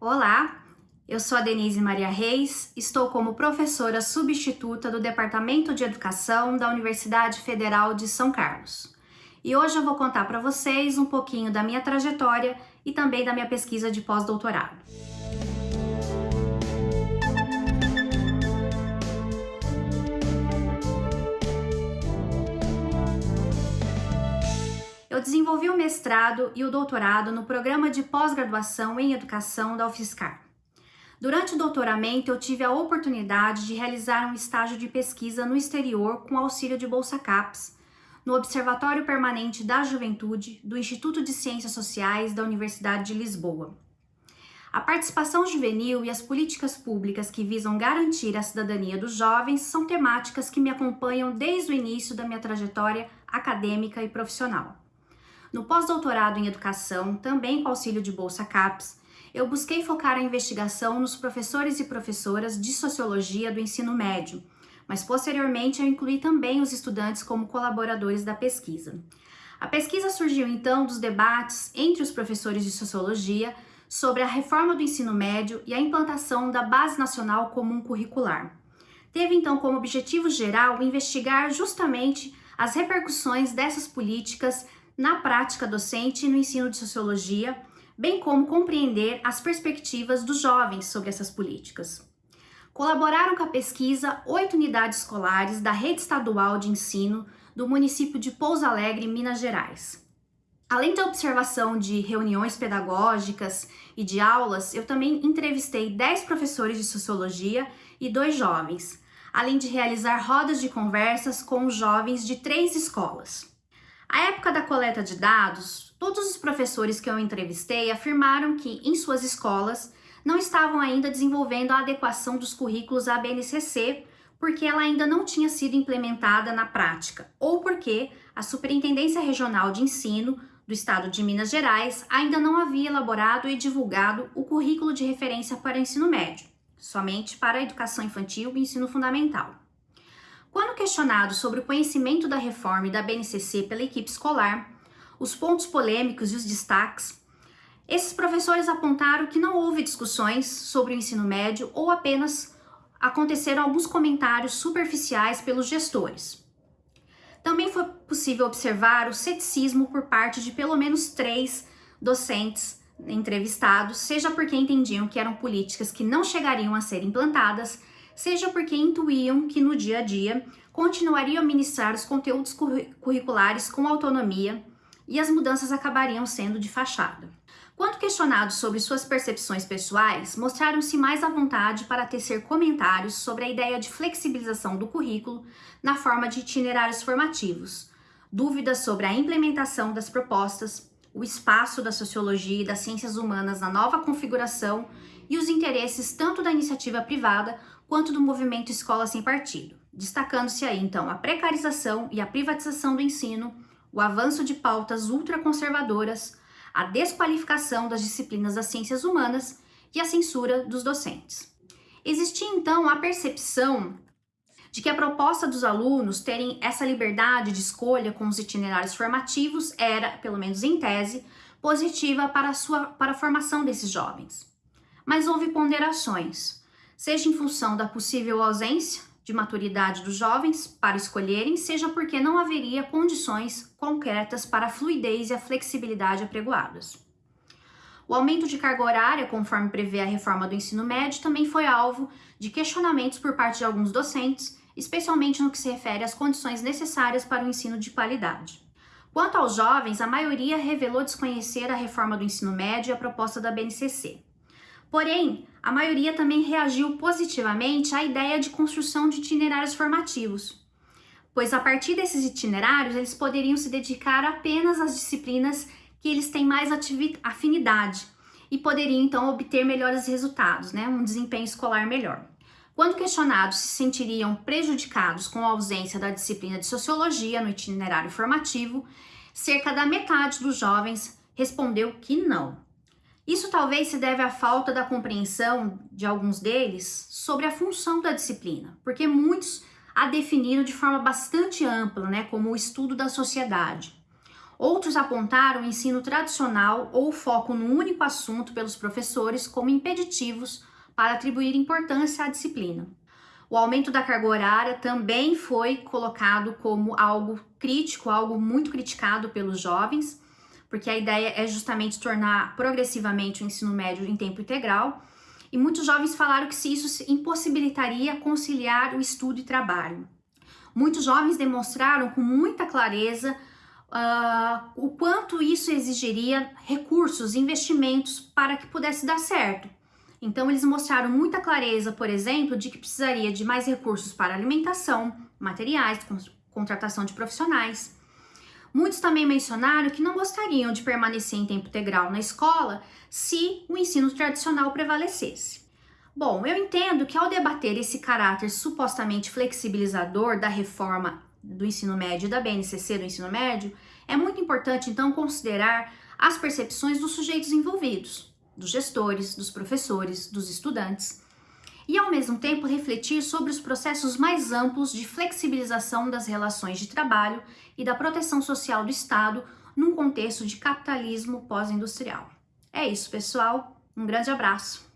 Olá, eu sou a Denise Maria Reis, estou como professora substituta do Departamento de Educação da Universidade Federal de São Carlos. E hoje eu vou contar para vocês um pouquinho da minha trajetória e também da minha pesquisa de pós-doutorado. Eu desenvolvi o mestrado e o doutorado no programa de pós-graduação em educação da UFSCar. Durante o doutoramento, eu tive a oportunidade de realizar um estágio de pesquisa no exterior com auxílio de Bolsa CAPES, no Observatório Permanente da Juventude do Instituto de Ciências Sociais da Universidade de Lisboa. A participação juvenil e as políticas públicas que visam garantir a cidadania dos jovens são temáticas que me acompanham desde o início da minha trajetória acadêmica e profissional. No pós-doutorado em educação, também com auxílio de Bolsa CAPES, eu busquei focar a investigação nos professores e professoras de sociologia do ensino médio, mas posteriormente eu incluí também os estudantes como colaboradores da pesquisa. A pesquisa surgiu então dos debates entre os professores de sociologia sobre a reforma do ensino médio e a implantação da Base Nacional Comum Curricular. Teve então como objetivo geral investigar justamente as repercussões dessas políticas na prática docente e no ensino de sociologia, bem como compreender as perspectivas dos jovens sobre essas políticas. Colaboraram com a pesquisa oito unidades escolares da rede estadual de ensino do município de Pouso Alegre, Minas Gerais. Além da observação de reuniões pedagógicas e de aulas, eu também entrevistei 10 professores de sociologia e dois jovens, além de realizar rodas de conversas com os jovens de três escolas. À época da coleta de dados, todos os professores que eu entrevistei afirmaram que, em suas escolas, não estavam ainda desenvolvendo a adequação dos currículos à BNCC, porque ela ainda não tinha sido implementada na prática, ou porque a Superintendência Regional de Ensino do Estado de Minas Gerais ainda não havia elaborado e divulgado o currículo de referência para o ensino médio, somente para a educação infantil e ensino fundamental. Quando questionado sobre o conhecimento da reforma e da BNCC pela equipe escolar, os pontos polêmicos e os destaques, esses professores apontaram que não houve discussões sobre o ensino médio ou apenas aconteceram alguns comentários superficiais pelos gestores. Também foi possível observar o ceticismo por parte de pelo menos três docentes entrevistados, seja porque entendiam que eram políticas que não chegariam a ser implantadas, seja porque intuíam que no dia a dia continuariam a ministrar os conteúdos curriculares com autonomia e as mudanças acabariam sendo de fachada. Quando questionados sobre suas percepções pessoais, mostraram-se mais à vontade para tecer comentários sobre a ideia de flexibilização do currículo na forma de itinerários formativos, dúvidas sobre a implementação das propostas, o espaço da sociologia e das ciências humanas na nova configuração e os interesses tanto da iniciativa privada quanto do movimento Escola Sem Partido, destacando-se aí então a precarização e a privatização do ensino, o avanço de pautas ultraconservadoras, a desqualificação das disciplinas das ciências humanas e a censura dos docentes. Existia então a percepção de que a proposta dos alunos terem essa liberdade de escolha com os itinerários formativos era, pelo menos em tese, positiva para a, sua, para a formação desses jovens. Mas houve ponderações, seja em função da possível ausência de maturidade dos jovens para escolherem, seja porque não haveria condições concretas para a fluidez e a flexibilidade apregoadas. O aumento de carga horária, conforme prevê a reforma do ensino médio, também foi alvo de questionamentos por parte de alguns docentes, especialmente no que se refere às condições necessárias para o ensino de qualidade. Quanto aos jovens, a maioria revelou desconhecer a reforma do ensino médio e a proposta da BNCC. Porém, a maioria também reagiu positivamente à ideia de construção de itinerários formativos, pois a partir desses itinerários eles poderiam se dedicar apenas às disciplinas que eles têm mais afinidade e poderiam então obter melhores resultados, né? um desempenho escolar melhor. Quando questionados se sentiriam prejudicados com a ausência da disciplina de sociologia no itinerário formativo, cerca da metade dos jovens respondeu que não. Isso talvez se deve à falta da compreensão de alguns deles sobre a função da disciplina, porque muitos a definiram de forma bastante ampla, né, como o estudo da sociedade. Outros apontaram o ensino tradicional ou o foco no único assunto pelos professores como impeditivos para atribuir importância à disciplina. O aumento da carga horária também foi colocado como algo crítico, algo muito criticado pelos jovens, porque a ideia é justamente tornar progressivamente o ensino médio em tempo integral. E muitos jovens falaram que se isso impossibilitaria conciliar o estudo e trabalho. Muitos jovens demonstraram com muita clareza uh, o quanto isso exigiria recursos, investimentos para que pudesse dar certo. Então, eles mostraram muita clareza, por exemplo, de que precisaria de mais recursos para alimentação, materiais, contratação de profissionais. Muitos também mencionaram que não gostariam de permanecer em tempo integral na escola se o ensino tradicional prevalecesse. Bom, eu entendo que ao debater esse caráter supostamente flexibilizador da reforma do ensino médio da BNCC do ensino médio, é muito importante então considerar as percepções dos sujeitos envolvidos, dos gestores, dos professores, dos estudantes, e ao mesmo tempo refletir sobre os processos mais amplos de flexibilização das relações de trabalho e da proteção social do Estado num contexto de capitalismo pós-industrial. É isso, pessoal. Um grande abraço.